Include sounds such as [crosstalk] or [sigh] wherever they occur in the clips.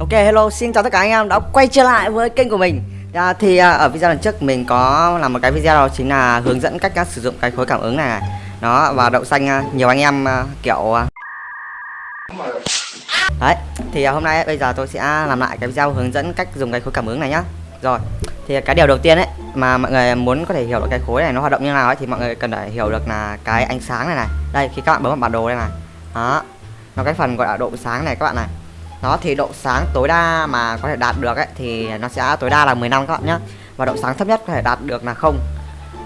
Ok hello xin chào tất cả anh em đã quay trở lại với kênh của mình. À, Thì à, ở video lần trước mình có làm một cái video đó chính là hướng dẫn cách à, sử dụng cái khối cảm ứng này, nó và đậu xanh à, nhiều anh em à, kiểu à... Đấy thì à, hôm nay à, bây giờ tôi sẽ làm lại cái video hướng dẫn cách dùng cái khối cảm ứng này nhá. Rồi thì cái điều đầu tiên ấy mà mọi người muốn có thể hiểu được cái khối này nó hoạt động như nào ấy thì mọi người cần phải hiểu được là cái ánh sáng này này. Đây khi các bạn bấm vào bản đồ đây này. Đó nó cái phần gọi là độ sáng này các bạn này nó thì độ sáng tối đa mà có thể đạt được ấy thì nó sẽ tối đa là 15 các bạn nhé và độ sáng thấp nhất có thể đạt được là không.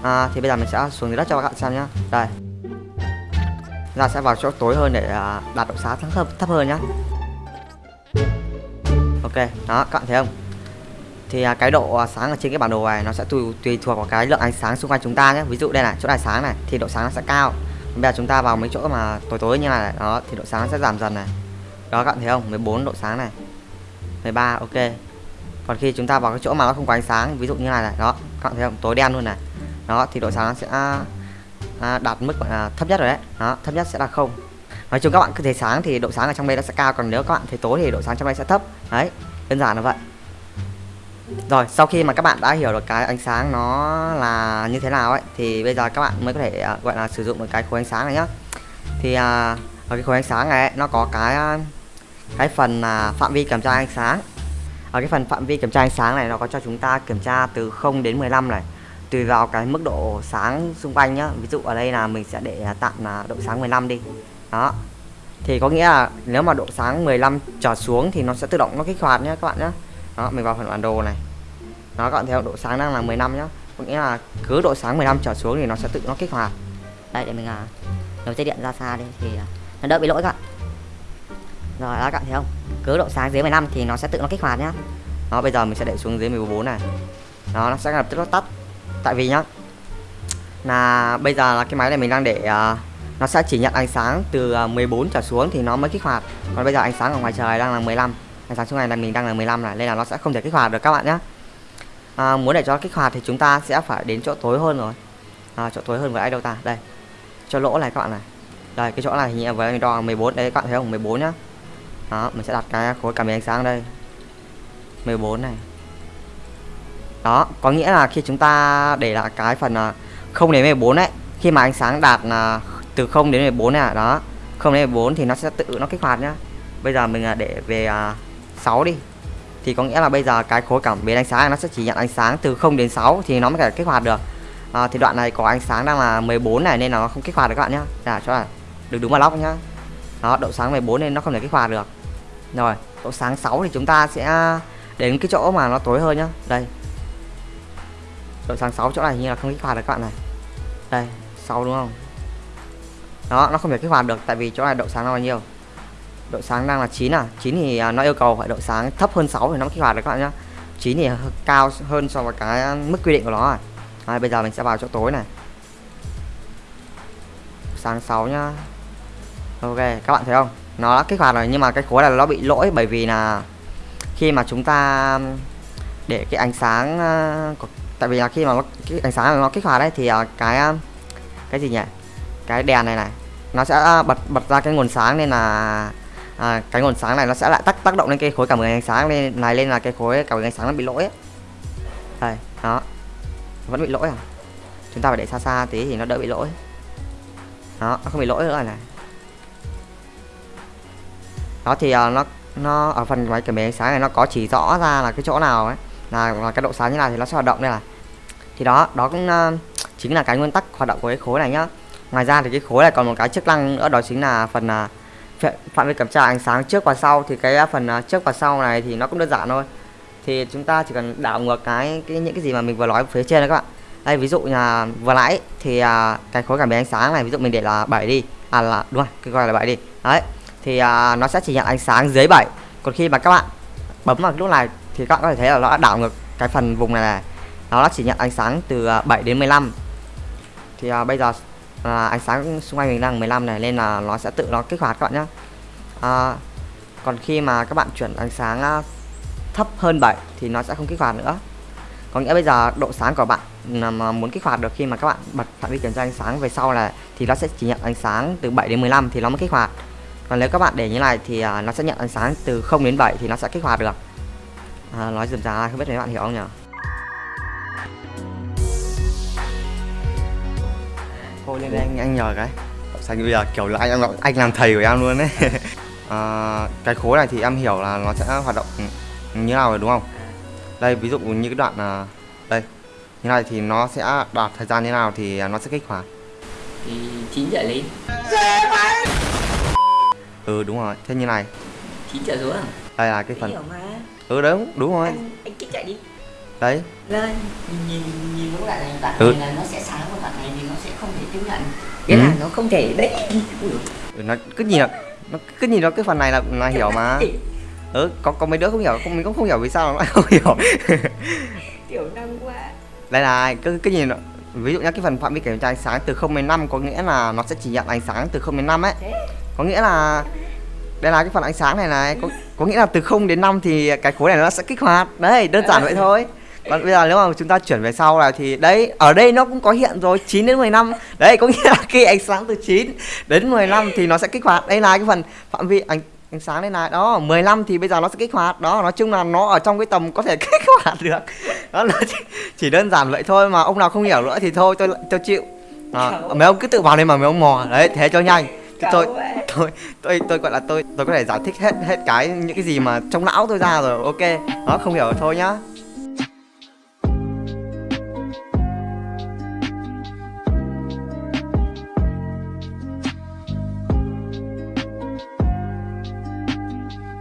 À, thì bây giờ mình sẽ xuống dưới đất cho các bạn xem nhá. Đây. Ra sẽ vào chỗ tối hơn để à, đạt độ sáng thấp thấp hơn nhá. Ok đó các bạn thấy không? Thì à, cái độ à, sáng ở trên cái bản đồ này nó sẽ tùy tùy thuộc vào cái lượng ánh sáng xung quanh chúng ta nhé ví dụ đây này chỗ này sáng này thì độ sáng nó sẽ cao. Bây giờ chúng ta vào mấy chỗ mà tối tối như này đó thì độ sáng nó sẽ giảm dần này đó các bạn thấy không? 14 độ sáng này. 13 ok. Còn khi chúng ta vào cái chỗ mà nó không có ánh sáng ví dụ như này này đó các bạn thấy không? Tối đen luôn này. Đó thì độ sáng nó sẽ à, đạt mức gọi là thấp nhất rồi đấy. Đó thấp nhất sẽ là không. Nói chung các bạn cứ thấy sáng thì độ sáng ở trong đây nó sẽ cao còn nếu các bạn thấy tối thì độ sáng trong đây sẽ thấp. Đấy đơn giản là vậy. Rồi sau khi mà các bạn đã hiểu được cái ánh sáng nó là như thế nào ấy thì bây giờ các bạn mới có thể uh, gọi là sử dụng được cái khối ánh sáng này nhá. Thì à, uh, ở cái khối ánh sáng này ấy, nó có cái uh, cái phần uh, phạm vi kiểm tra ánh sáng. Ở cái phần phạm vi kiểm tra ánh sáng này nó có cho chúng ta kiểm tra từ 0 đến 15 này. Tùy vào cái mức độ sáng xung quanh nhá. Ví dụ ở đây là mình sẽ để à, tạm là độ sáng 15 đi. Đó. Thì có nghĩa là nếu mà độ sáng 15 trở xuống thì nó sẽ tự động nó kích hoạt nhé các bạn nhé đó mình vào phần bản đồ này. Nó các bạn theo độ sáng đang là 15 nhá. Có nghĩa là cứ độ sáng 15 trở xuống thì nó sẽ tự nó kích hoạt. Đây để mình à nối dây điện ra xa đi thì nó đỡ bị lỗi các bạn rồi đó các bạn thấy không? Cứ độ sáng dưới 15 thì nó sẽ tự nó kích hoạt nhá. Nó bây giờ mình sẽ để xuống dưới 14 này. Nó nó sẽ lập tức nó tắt. Tại vì nhá là bây giờ là cái máy này mình đang để uh, nó sẽ chỉ nhận ánh sáng từ à, uh, 14 trở xuống thì nó mới kích hoạt. Còn bây giờ ánh sáng ở ngoài trời đang là 15 ánh sáng xuống này là mình đang là 15 này nên là nó sẽ không thể kích hoạt được các bạn nhé à, muốn để cho kích hoạt thì chúng ta sẽ phải đến chỗ tối hơn rồi. À, chỗ tối hơn với ai đâu ta? Đây cho lỗ này các bạn này. Đây cái chỗ này hình như với mình đo 14 đấy các bạn thấy không? 14 nhá đó mình sẽ đặt cái khối cảm biến ánh sáng đây. 14 này. Đó có nghĩa là khi chúng ta để là cái phần à, không đến 14 đấy khi mà ánh sáng đạt là từ 0 đến 14 này à, đó không đến 14 thì nó sẽ tự nó kích hoạt nhá. Bây giờ mình à, để về 6 đi. Thì có nghĩa là bây giờ cái khối cảm biến ánh sáng nó sẽ chỉ nhận ánh sáng từ 0 đến 6 thì nó mới thể kích hoạt được. À, thì đoạn này có ánh sáng đang là 14 này nên nó không kích hoạt được các bạn nhá. Giả cho là được đúng vào lóc nhá. Đó độ sáng 14 nên nó không thể kích hoạt được rồi độ sáng 6 thì chúng ta sẽ đến cái chỗ mà nó tối hơn nhá. Đây. Độ sáng 6 chỗ này như là không kích hoạt được các bạn này. Đây 6 đúng không? Đó nó không thể kích hoạt được tại vì chỗ này độ sáng nó bao nhiêu độ sáng đang là 9 à? 9 thì à, nó yêu cầu phải độ sáng thấp hơn 6 thì nó mới kích hoạt được các bạn nhá. 9 thì cao hơn so với cái mức quy định của nó à. à, bây giờ mình sẽ vào chỗ tối này. Sáng 6 nhá. Ok các bạn thấy không? Nó đã kích hoạt rồi nhưng mà cái khối này nó bị lỗi bởi vì là khi mà chúng ta để cái ánh sáng ờ, tại vì là khi mà cái ánh sáng nó kích hoạt đấy thì ờ, cái ờ, cái gì nhỉ? Cái đèn này này nó sẽ bật bật ra cái nguồn sáng nên là à, cái nguồn sáng này nó sẽ lại tác tác động lên cái khối cảm ứng ánh sáng lên này lên là cái khối cảm ứng ánh sáng nó bị lỗi ấy. đây đó. Vẫn bị lỗi à? Chúng ta phải để xa xa tí thì nó đỡ bị lỗi. Đó nó không bị lỗi nữa này đó thì uh, nó nó ở phần máy cảm biến sáng này nó có chỉ rõ ra là cái chỗ nào ấy là, là cái độ sáng như nào thì nó sẽ hoạt động đây là thì đó đó cũng uh, chính là cái nguyên tắc hoạt động của cái khối này nhá. Ngoài ra thì cái khối này còn một cái chức năng nữa đó chính là phần uh, phạm vi kiểm tra ánh sáng trước và sau. Thì cái phần uh, trước và sau này thì nó cũng đơn giản thôi. Thì chúng ta chỉ cần đảo ngược cái, cái những cái gì mà mình vừa nói phía trên đó các bạn. Đây ví dụ là vừa nãy thì uh, cái khối cảm biến ánh sáng này ví dụ mình để là 7 đi. À là đúng rồi cái gọi là 7 đi. Đấy thì à, nó sẽ chỉ nhận ánh sáng dưới 7 còn khi mà các bạn bấm vào lúc này thì các bạn có thể thấy là nó đã đảo ngược cái phần vùng này này. Nó chỉ nhận ánh sáng từ à, 7 đến 15 thì à, bây giờ à, ánh sáng xung quanh mình đang 15 này nên là nó sẽ tự nó kích hoạt các bạn nhé à, còn khi mà các bạn chuyển ánh sáng à, thấp hơn 7 thì nó sẽ không kích hoạt nữa. Có nghĩa bây giờ độ sáng của bạn mà muốn kích hoạt được khi mà các bạn bật phạm vi kiểm tra ánh sáng về sau là thì nó sẽ chỉ nhận ánh sáng từ 7 đến 15 thì nó mới kích hoạt còn nếu các bạn để như này thì à, nó sẽ nhận ánh sáng từ 0 đến 7 thì nó sẽ kích hoạt được. À, nói dùm ra không biết mấy bạn hiểu không nhỉ? Thôi lên đây anh anh nhờ cái. Xanh bây giờ kiểu là anh anh, anh làm thầy của em luôn đấy [laughs] à, cái khối này thì em hiểu là nó sẽ hoạt động như nào rồi đúng không? Đây ví dụ như cái đoạn à, đây như này thì nó sẽ đạt thời gian như nào thì nó sẽ kích hoạt. Thì 9 trở lên ừ đúng rồi. Thế như này. 9 trở xuống à? đây là cái phần ừ đúng đúng rồi. Anh anh kích chạy đi. Đấy. Lên. Nhìn nhìn nhìn những đoạn này đoạn Ừ. này là nó sẽ sáng và đoạn này thì nó sẽ không thể tiếp nhận. Nghĩa Ừ. là nó không thể đấy. Ừ, nó cứ nhìn là nó cứ nhìn nó cái phần này là là hiểu mà. Ừ có có mấy đứa không hiểu không mình cũng không hiểu vì sao nó lại không hiểu. Tiểu năng quá. Đây là cứ cứ nhìn nó ví dụ như cái phần phạm vi kiểm tra ánh sáng từ 0 đến 5 có nghĩa là nó sẽ chỉ nhận ánh sáng từ 0 đến 5 ấy. Có nghĩa là đây là cái phần ánh sáng này này có, có nghĩa là từ 0 đến 5 thì cái khối này nó sẽ kích hoạt. Đấy đơn giản vậy thôi. Còn bây giờ nếu mà chúng ta chuyển về sau là thì đấy ở đây nó cũng có hiện rồi 9 đến 15 đấy có nghĩa là [laughs] khi ánh sáng từ 9 đến 15 thì nó sẽ kích hoạt. Đây là cái phần phạm vi ánh ánh sáng đây này đó 15 thì bây giờ nó sẽ kích hoạt. Đó nói chung là nó ở trong cái tầm có thể [laughs] kích hoạt được. Đó là chỉ, chỉ đơn giản vậy thôi mà ông nào không hiểu nữa thì thôi tôi tôi chịu. À, mấy ông cứ tự vào đây mà mấy ông mò. Đấy thế cho nhanh. Tôi ấy. tôi tôi tôi gọi là tôi tôi có thể giải thích hết hết cái những cái gì mà trong não tôi ra rồi. Ok đó không hiểu thôi nhá